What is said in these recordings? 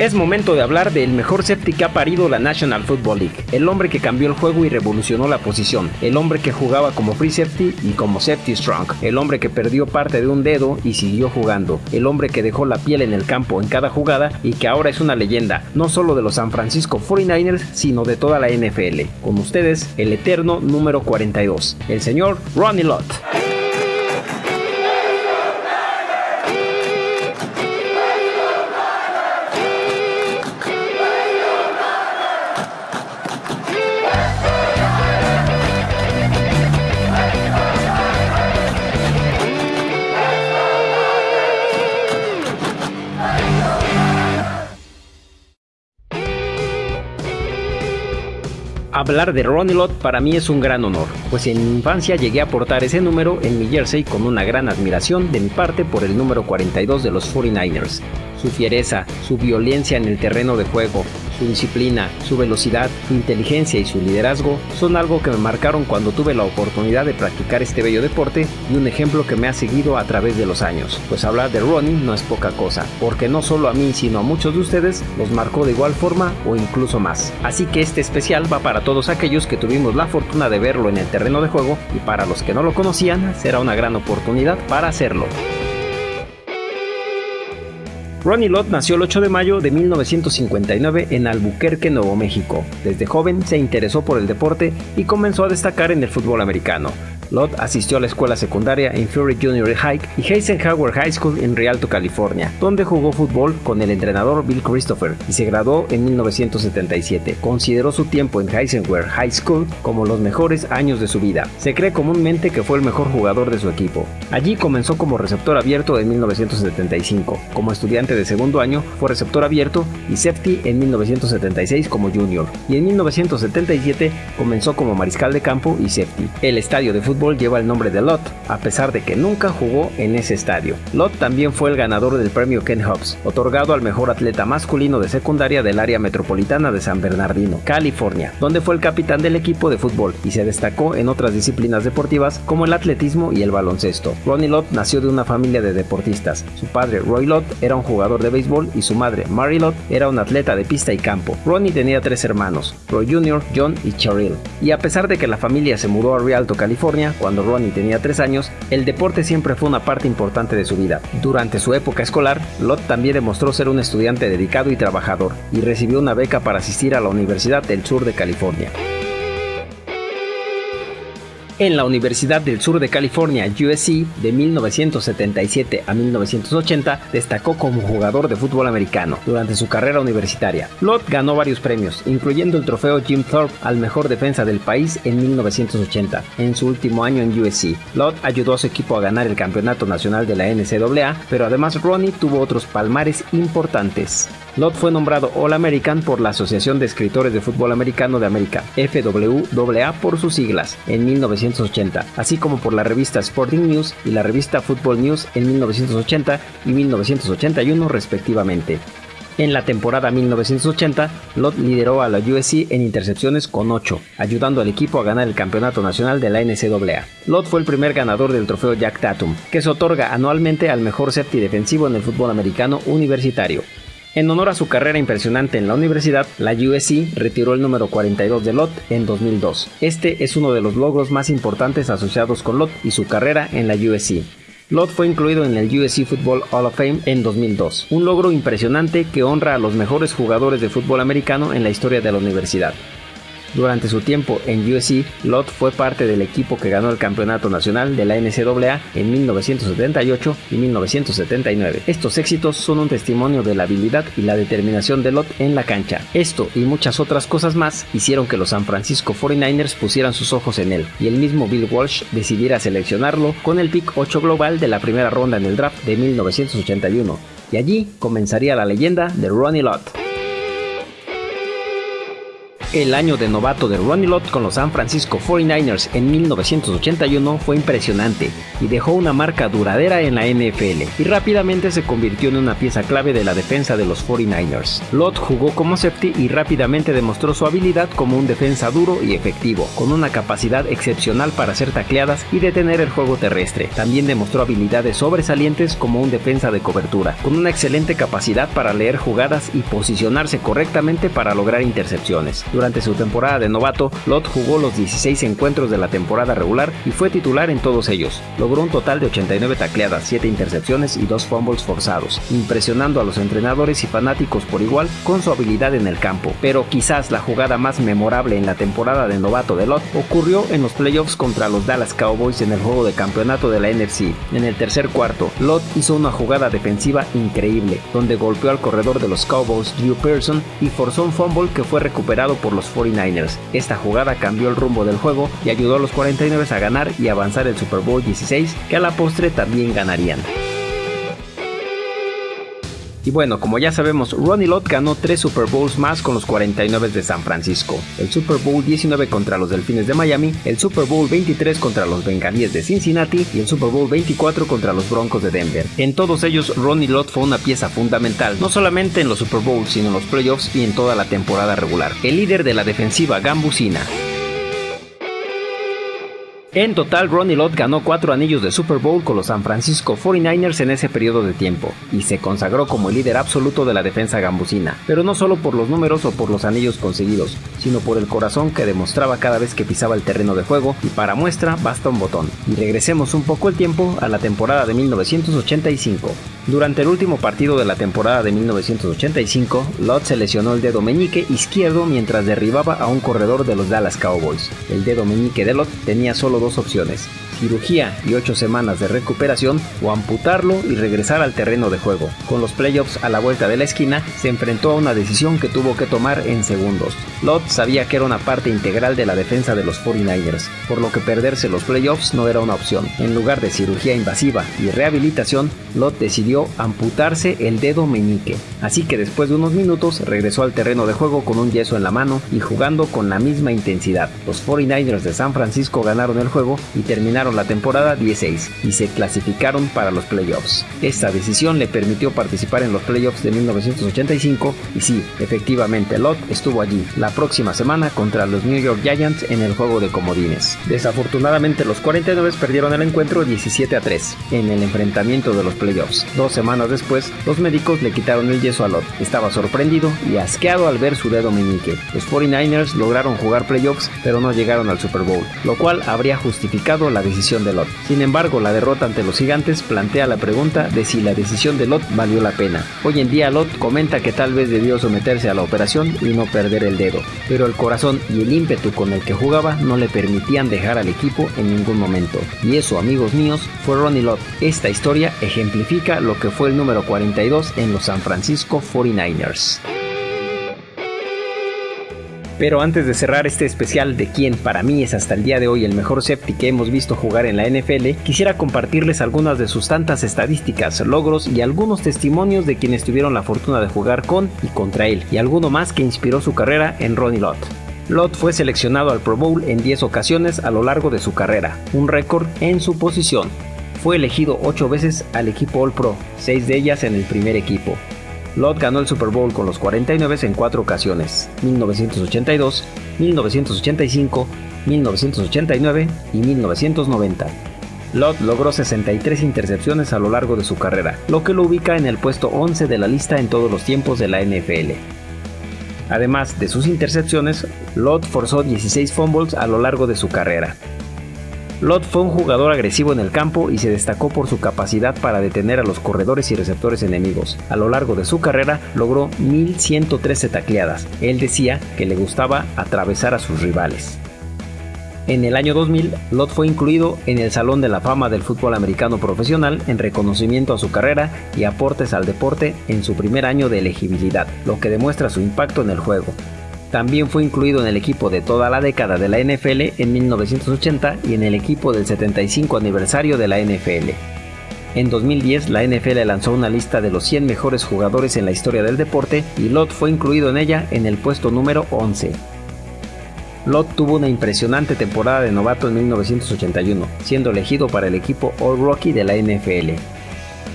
Es momento de hablar del mejor safety que ha parido la National Football League, el hombre que cambió el juego y revolucionó la posición, el hombre que jugaba como free safety y como safety strong, el hombre que perdió parte de un dedo y siguió jugando, el hombre que dejó la piel en el campo en cada jugada y que ahora es una leyenda, no solo de los San Francisco 49ers, sino de toda la NFL. Con ustedes, el eterno número 42, el señor Ronnie Lott. Hablar de Ronnie Lott para mí es un gran honor, pues en mi infancia llegué a portar ese número en mi jersey con una gran admiración de mi parte por el número 42 de los 49ers. Su fiereza, su violencia en el terreno de juego, su disciplina, su velocidad, su inteligencia y su liderazgo son algo que me marcaron cuando tuve la oportunidad de practicar este bello deporte y un ejemplo que me ha seguido a través de los años. Pues hablar de Ronnie no es poca cosa, porque no solo a mí sino a muchos de ustedes los marcó de igual forma o incluso más. Así que este especial va para todos aquellos que tuvimos la fortuna de verlo en el terreno de juego y para los que no lo conocían será una gran oportunidad para hacerlo. Ronnie Lott nació el 8 de mayo de 1959 en Albuquerque, Nuevo México. Desde joven se interesó por el deporte y comenzó a destacar en el fútbol americano. Lott asistió a la escuela secundaria en Fury Junior High y Eisenhower High School en Rialto, California, donde jugó fútbol con el entrenador Bill Christopher y se graduó en 1977. Consideró su tiempo en Eisenhower High School como los mejores años de su vida. Se cree comúnmente que fue el mejor jugador de su equipo. Allí comenzó como receptor abierto en 1975. Como estudiante de segundo año fue receptor abierto y safety en 1976 como junior. Y en 1977 comenzó como mariscal de campo y safety. El estadio de fútbol lleva el nombre de Lott, a pesar de que nunca jugó en ese estadio. Lott también fue el ganador del premio Ken Hobbs, otorgado al mejor atleta masculino de secundaria del área metropolitana de San Bernardino, California, donde fue el capitán del equipo de fútbol y se destacó en otras disciplinas deportivas como el atletismo y el baloncesto. Ronnie Lott nació de una familia de deportistas. Su padre, Roy Lott, era un jugador de béisbol y su madre, Mary Lott, era un atleta de pista y campo. Ronnie tenía tres hermanos, Roy Jr., John y Cheryl. Y a pesar de que la familia se mudó a Rialto, California, cuando Ronnie tenía 3 años, el deporte siempre fue una parte importante de su vida. Durante su época escolar, Lott también demostró ser un estudiante dedicado y trabajador, y recibió una beca para asistir a la Universidad del Sur de California. En la Universidad del Sur de California, USC, de 1977 a 1980, destacó como jugador de fútbol americano durante su carrera universitaria. Lott ganó varios premios, incluyendo el trofeo Jim Thorpe al mejor defensa del país en 1980, en su último año en USC. Lott ayudó a su equipo a ganar el campeonato nacional de la NCAA, pero además Ronnie tuvo otros palmares importantes. Lott fue nombrado All American por la Asociación de Escritores de Fútbol Americano de América, FWAA por sus siglas, en 1980, así como por la revista Sporting News y la revista Football News en 1980 y 1981 respectivamente. En la temporada 1980, Lott lideró a la USC en intercepciones con 8, ayudando al equipo a ganar el campeonato nacional de la NCAA. Lott fue el primer ganador del trofeo Jack Tatum, que se otorga anualmente al mejor safety defensivo en el fútbol americano universitario. En honor a su carrera impresionante en la universidad, la USC retiró el número 42 de Lott en 2002. Este es uno de los logros más importantes asociados con Lott y su carrera en la USC. Lott fue incluido en el USC Football Hall of Fame en 2002, un logro impresionante que honra a los mejores jugadores de fútbol americano en la historia de la universidad. Durante su tiempo en USC, Lott fue parte del equipo que ganó el campeonato nacional de la NCAA en 1978 y 1979. Estos éxitos son un testimonio de la habilidad y la determinación de Lott en la cancha. Esto y muchas otras cosas más hicieron que los San Francisco 49ers pusieran sus ojos en él y el mismo Bill Walsh decidiera seleccionarlo con el pick 8 global de la primera ronda en el draft de 1981. Y allí comenzaría la leyenda de Ronnie Lott. El año de novato de Ronnie Lott con los San Francisco 49ers en 1981 fue impresionante y dejó una marca duradera en la NFL y rápidamente se convirtió en una pieza clave de la defensa de los 49ers. Lott jugó como safety y rápidamente demostró su habilidad como un defensa duro y efectivo, con una capacidad excepcional para hacer tacleadas y detener el juego terrestre. También demostró habilidades sobresalientes como un defensa de cobertura, con una excelente capacidad para leer jugadas y posicionarse correctamente para lograr intercepciones. Durante su temporada de novato, Lott jugó los 16 encuentros de la temporada regular y fue titular en todos ellos. Logró un total de 89 tacleadas, 7 intercepciones y 2 fumbles forzados, impresionando a los entrenadores y fanáticos por igual con su habilidad en el campo. Pero quizás la jugada más memorable en la temporada de novato de Lott ocurrió en los playoffs contra los Dallas Cowboys en el juego de campeonato de la NFC. En el tercer cuarto, Lott hizo una jugada defensiva increíble, donde golpeó al corredor de los Cowboys, Drew Pearson, y forzó un fumble que fue recuperado por los 49ers. Esta jugada cambió el rumbo del juego y ayudó a los 49 a ganar y avanzar el Super Bowl 16, que a la postre también ganarían. Y bueno, como ya sabemos, Ronnie Lott ganó 3 Super Bowls más con los 49 de San Francisco, el Super Bowl 19 contra los Delfines de Miami, el Super Bowl 23 contra los Bengalíes de Cincinnati y el Super Bowl 24 contra los Broncos de Denver. En todos ellos, Ronnie Lott fue una pieza fundamental, no solamente en los Super Bowls, sino en los playoffs y en toda la temporada regular. El líder de la defensiva gambusina. En total, Ronnie Lott ganó cuatro anillos de Super Bowl con los San Francisco 49ers en ese periodo de tiempo, y se consagró como el líder absoluto de la defensa gambusina, pero no solo por los números o por los anillos conseguidos, sino por el corazón que demostraba cada vez que pisaba el terreno de juego, y para muestra basta un botón. Y regresemos un poco el tiempo a la temporada de 1985. Durante el último partido de la temporada de 1985, Lott se lesionó el dedo meñique izquierdo mientras derribaba a un corredor de los Dallas Cowboys. El dedo meñique de Lott tenía solo dos opciones, cirugía y 8 semanas de recuperación o amputarlo y regresar al terreno de juego. Con los playoffs a la vuelta de la esquina, se enfrentó a una decisión que tuvo que tomar en segundos. Lott sabía que era una parte integral de la defensa de los 49ers, por lo que perderse los playoffs no era una opción. En lugar de cirugía invasiva y rehabilitación, Lott decidió amputarse el dedo meñique. Así que después de unos minutos regresó al terreno de juego con un yeso en la mano y jugando con la misma intensidad. Los 49ers de San Francisco ganaron el juego y terminaron la temporada 16 y se clasificaron para los playoffs. Esta decisión le permitió participar en los playoffs de 1985 y sí, efectivamente Lott estuvo allí la próxima semana contra los New York Giants en el juego de comodines. Desafortunadamente los 49 perdieron el encuentro 17 a 3 en el enfrentamiento de los playoffs. Dos semanas después, los médicos le quitaron el yeso a Lott. Estaba sorprendido y asqueado al ver su dedo meñique. Los 49ers lograron jugar playoffs pero no llegaron al Super Bowl, lo cual habría justificado la de Lot. Sin embargo, la derrota ante los gigantes plantea la pregunta de si la decisión de Lot valió la pena. Hoy en día Lot comenta que tal vez debió someterse a la operación y no perder el dedo, pero el corazón y el ímpetu con el que jugaba no le permitían dejar al equipo en ningún momento. Y eso, amigos míos, fue Ronnie Lott. Esta historia ejemplifica lo que fue el número 42 en los San Francisco 49ers. Pero antes de cerrar este especial de quien para mí es hasta el día de hoy el mejor safety que hemos visto jugar en la NFL, quisiera compartirles algunas de sus tantas estadísticas, logros y algunos testimonios de quienes tuvieron la fortuna de jugar con y contra él, y alguno más que inspiró su carrera en Ronnie Lott. Lott fue seleccionado al Pro Bowl en 10 ocasiones a lo largo de su carrera, un récord en su posición. Fue elegido 8 veces al equipo All Pro, 6 de ellas en el primer equipo. Lott ganó el Super Bowl con los 49 en cuatro ocasiones, 1982, 1985, 1989 y 1990. Lott logró 63 intercepciones a lo largo de su carrera, lo que lo ubica en el puesto 11 de la lista en todos los tiempos de la NFL. Además de sus intercepciones, Lott forzó 16 fumbles a lo largo de su carrera, Lott fue un jugador agresivo en el campo y se destacó por su capacidad para detener a los corredores y receptores enemigos. A lo largo de su carrera logró 1113 tacleadas. Él decía que le gustaba atravesar a sus rivales. En el año 2000, Lott fue incluido en el Salón de la Fama del Fútbol Americano Profesional en reconocimiento a su carrera y aportes al deporte en su primer año de elegibilidad, lo que demuestra su impacto en el juego. También fue incluido en el equipo de toda la década de la NFL en 1980 y en el equipo del 75 aniversario de la NFL. En 2010 la NFL lanzó una lista de los 100 mejores jugadores en la historia del deporte y Lott fue incluido en ella en el puesto número 11. Lott tuvo una impresionante temporada de novato en 1981, siendo elegido para el equipo All Rocky de la NFL.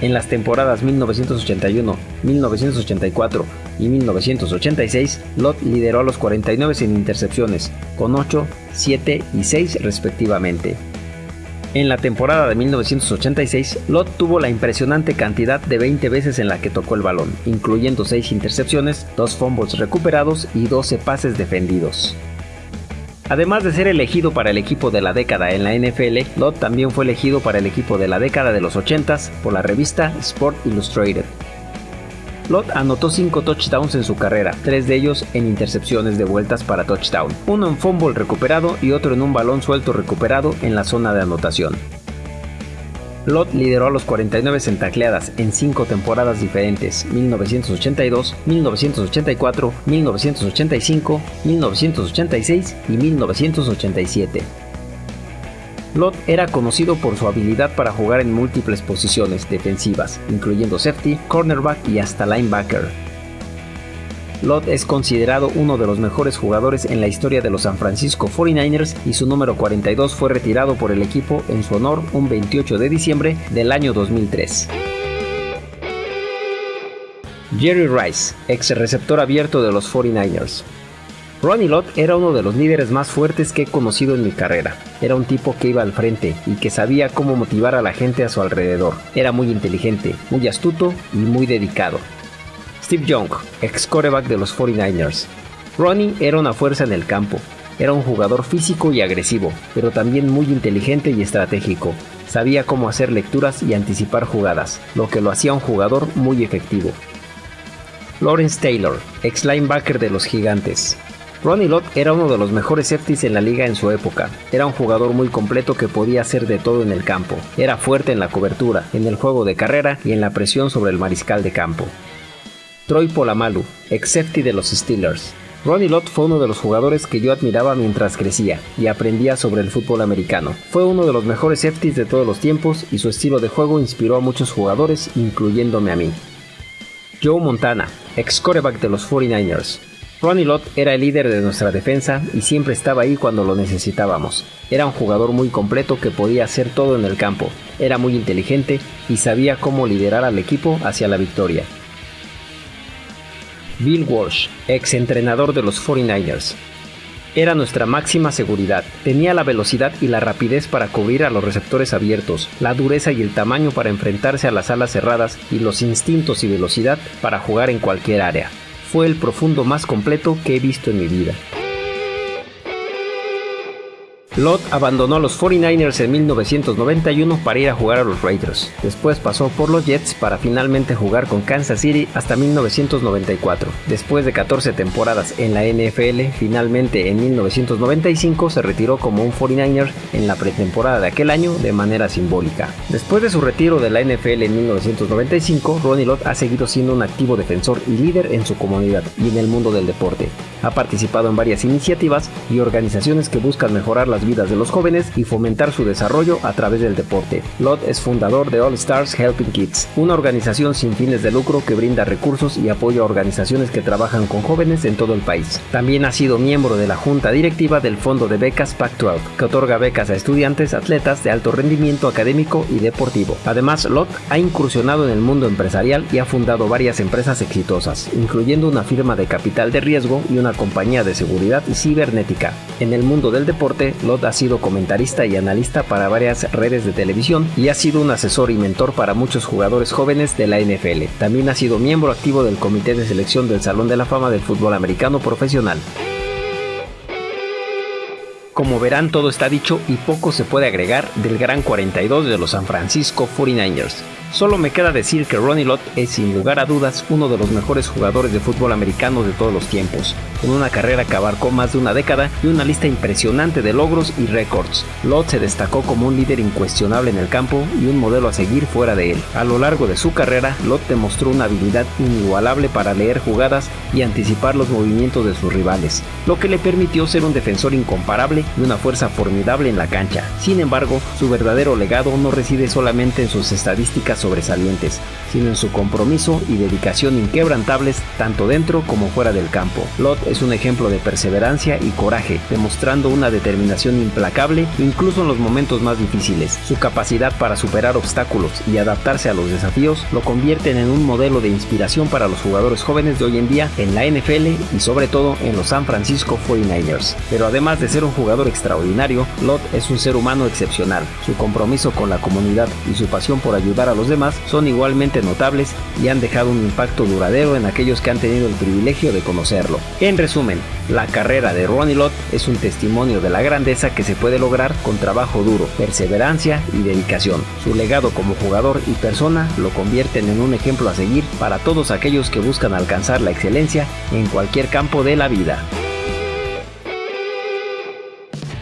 En las temporadas 1981, 1984 y 1986, Lott lideró a los 49 en intercepciones, con 8, 7 y 6 respectivamente. En la temporada de 1986, Lott tuvo la impresionante cantidad de 20 veces en la que tocó el balón, incluyendo 6 intercepciones, 2 fumbles recuperados y 12 pases defendidos. Además de ser elegido para el equipo de la década en la NFL, Lott también fue elegido para el equipo de la década de los 80s por la revista Sport Illustrated. Lott anotó 5 touchdowns en su carrera, 3 de ellos en intercepciones de vueltas para touchdown, uno en fumble recuperado y otro en un balón suelto recuperado en la zona de anotación. Lott lideró a los 49 en tacleadas en 5 temporadas diferentes, 1982, 1984, 1985, 1986 y 1987. Lott era conocido por su habilidad para jugar en múltiples posiciones defensivas, incluyendo safety, cornerback y hasta linebacker. Lott es considerado uno de los mejores jugadores en la historia de los San Francisco 49ers y su número 42 fue retirado por el equipo en su honor un 28 de diciembre del año 2003. Jerry Rice, ex receptor abierto de los 49ers. Ronnie Lott era uno de los líderes más fuertes que he conocido en mi carrera. Era un tipo que iba al frente y que sabía cómo motivar a la gente a su alrededor. Era muy inteligente, muy astuto y muy dedicado. Steve Young, ex coreback de los 49ers. Ronnie era una fuerza en el campo. Era un jugador físico y agresivo, pero también muy inteligente y estratégico. Sabía cómo hacer lecturas y anticipar jugadas, lo que lo hacía un jugador muy efectivo. Lawrence Taylor, ex linebacker de los Gigantes. Ronnie Lott era uno de los mejores safeties en la liga en su época. Era un jugador muy completo que podía hacer de todo en el campo. Era fuerte en la cobertura, en el juego de carrera y en la presión sobre el mariscal de campo. Troy Polamalu, ex safety de los Steelers. Ronnie Lott fue uno de los jugadores que yo admiraba mientras crecía y aprendía sobre el fútbol americano. Fue uno de los mejores safeties de todos los tiempos y su estilo de juego inspiró a muchos jugadores, incluyéndome a mí. Joe Montana, ex coreback de los 49ers. Ronnie Lott era el líder de nuestra defensa y siempre estaba ahí cuando lo necesitábamos. Era un jugador muy completo que podía hacer todo en el campo, era muy inteligente y sabía cómo liderar al equipo hacia la victoria. Bill Walsh, ex entrenador de los 49ers. Era nuestra máxima seguridad. Tenía la velocidad y la rapidez para cubrir a los receptores abiertos, la dureza y el tamaño para enfrentarse a las alas cerradas y los instintos y velocidad para jugar en cualquier área. Fue el profundo más completo que he visto en mi vida. Lott abandonó a los 49ers en 1991 para ir a jugar a los Raiders. Después pasó por los Jets para finalmente jugar con Kansas City hasta 1994. Después de 14 temporadas en la NFL, finalmente en 1995 se retiró como un 49er en la pretemporada de aquel año de manera simbólica. Después de su retiro de la NFL en 1995, Ronnie Lott ha seguido siendo un activo defensor y líder en su comunidad y en el mundo del deporte. Ha participado en varias iniciativas y organizaciones que buscan mejorar las vidas de los jóvenes y fomentar su desarrollo a través del deporte. Lott es fundador de All Stars Helping Kids, una organización sin fines de lucro que brinda recursos y apoyo a organizaciones que trabajan con jóvenes en todo el país. También ha sido miembro de la junta directiva del Fondo de Becas Pac-12, que otorga becas a estudiantes atletas de alto rendimiento académico y deportivo. Además, Lott ha incursionado en el mundo empresarial y ha fundado varias empresas exitosas, incluyendo una firma de capital de riesgo y una compañía de seguridad cibernética. En el mundo del deporte, Lott ha sido comentarista y analista para varias redes de televisión y ha sido un asesor y mentor para muchos jugadores jóvenes de la NFL. También ha sido miembro activo del Comité de Selección del Salón de la Fama del Fútbol Americano Profesional. Como verán, todo está dicho y poco se puede agregar del gran 42 de los San Francisco 49ers. Solo me queda decir que Ronnie Lott es sin lugar a dudas uno de los mejores jugadores de fútbol americano de todos los tiempos, con una carrera que abarcó más de una década y una lista impresionante de logros y récords. Lott se destacó como un líder incuestionable en el campo y un modelo a seguir fuera de él. A lo largo de su carrera, Lott demostró una habilidad inigualable para leer jugadas y anticipar los movimientos de sus rivales, lo que le permitió ser un defensor incomparable y una fuerza formidable en la cancha. Sin embargo, su verdadero legado no reside solamente en sus estadísticas sobresalientes, sino en su compromiso y dedicación inquebrantables tanto dentro como fuera del campo. Lot es un ejemplo de perseverancia y coraje, demostrando una determinación implacable incluso en los momentos más difíciles. Su capacidad para superar obstáculos y adaptarse a los desafíos lo convierten en un modelo de inspiración para los jugadores jóvenes de hoy en día en la NFL y sobre todo en los San Francisco 49ers. Pero además de ser un jugador extraordinario, Lot es un ser humano excepcional. Su compromiso con la comunidad y su pasión por ayudar a los demás son igualmente notables y han dejado un impacto duradero en aquellos que han tenido el privilegio de conocerlo. En resumen, la carrera de Ronnie Lott es un testimonio de la grandeza que se puede lograr con trabajo duro, perseverancia y dedicación. Su legado como jugador y persona lo convierten en un ejemplo a seguir para todos aquellos que buscan alcanzar la excelencia en cualquier campo de la vida.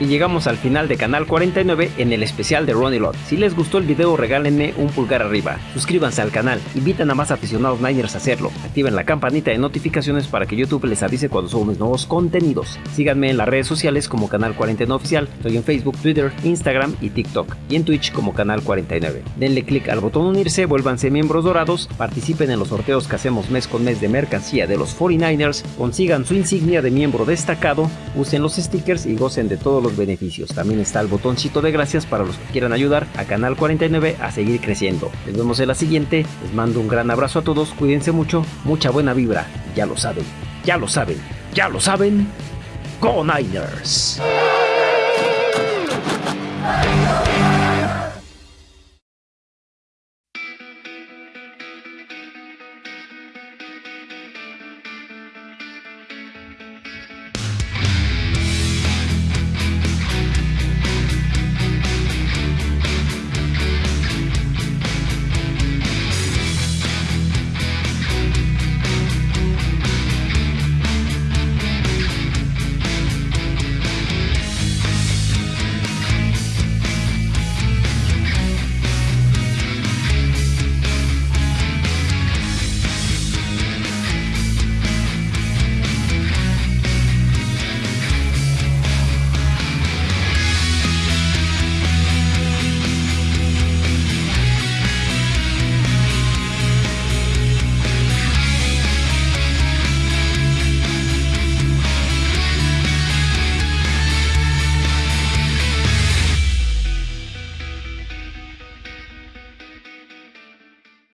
Y llegamos al final de Canal 49 en el especial de Ronnie Lott. Si les gustó el video regálenme un pulgar arriba, suscríbanse al canal, invitan a más aficionados Niners a hacerlo, activen la campanita de notificaciones para que YouTube les avise cuando subo mis nuevos contenidos. Síganme en las redes sociales como Canal 49 Oficial, estoy en Facebook, Twitter, Instagram y TikTok, y en Twitch como Canal 49. Denle click al botón unirse, vuélvanse miembros dorados, participen en los sorteos que hacemos mes con mes de mercancía de los 49ers, consigan su insignia de miembro destacado, usen los stickers y gocen de todos beneficios. También está el botoncito de gracias para los que quieran ayudar a Canal 49 a seguir creciendo. Nos vemos en la siguiente. Les mando un gran abrazo a todos. Cuídense mucho. Mucha buena vibra. Ya lo saben. Ya lo saben. Ya lo saben. Go Niners.